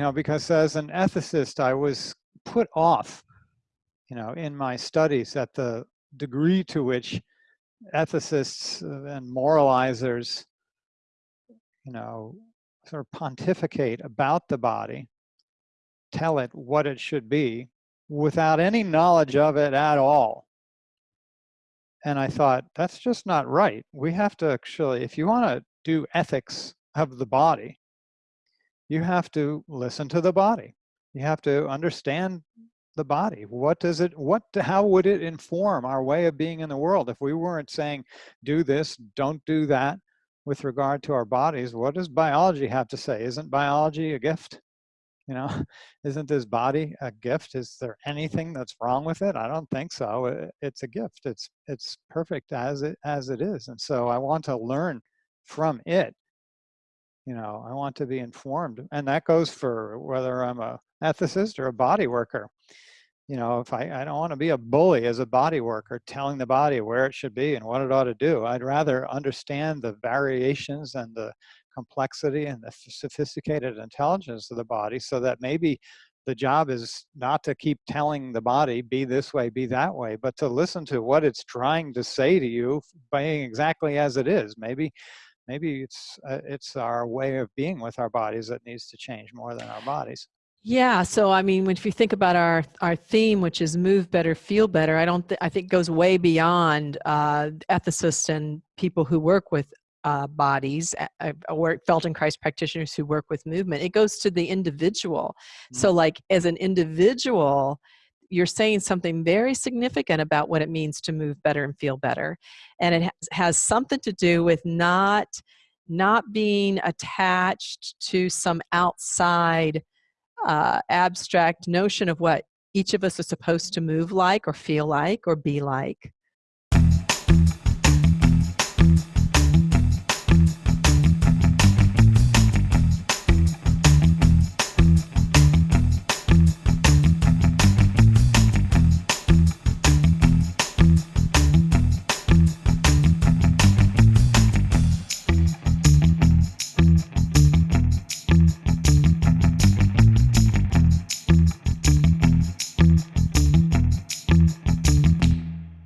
you know, because as an ethicist, I was put off, you know, in my studies at the degree to which ethicists uh, and moralizers, you know, sort of pontificate about the body, tell it what it should be without any knowledge of it at all. And I thought, that's just not right. We have to actually, if you want to do ethics of the body, you have to listen to the body. You have to understand the body. What does it, what, how would it inform our way of being in the world? If we weren't saying, do this, don't do that with regard to our bodies, what does biology have to say? Isn't biology a gift? You know, isn't this body a gift? Is there anything that's wrong with it? I don't think so. It's a gift. It's, it's perfect as it, as it is. And so I want to learn from it you know i want to be informed and that goes for whether i'm a ethicist or a body worker. You know if i i don't want to be a bully as a body worker telling the body where it should be and what it ought to do. I'd rather understand the variations and the complexity and the sophisticated intelligence of the body so that maybe the job is not to keep telling the body be this way be that way but to listen to what it's trying to say to you being exactly as it is. Maybe maybe it's uh, it's our way of being with our bodies that needs to change more than our bodies. Yeah so i mean if you think about our our theme which is move better feel better i don't th i think goes way beyond uh, ethicists and people who work with uh, bodies work feldenkrais practitioners who work with movement. It goes to the individual. Mm -hmm. so like as an individual you're saying something very significant about what it means to move better and feel better. And it has, something to do with not, not being attached to some outside uh, abstract notion of what each of us is supposed to move like or feel like or be like.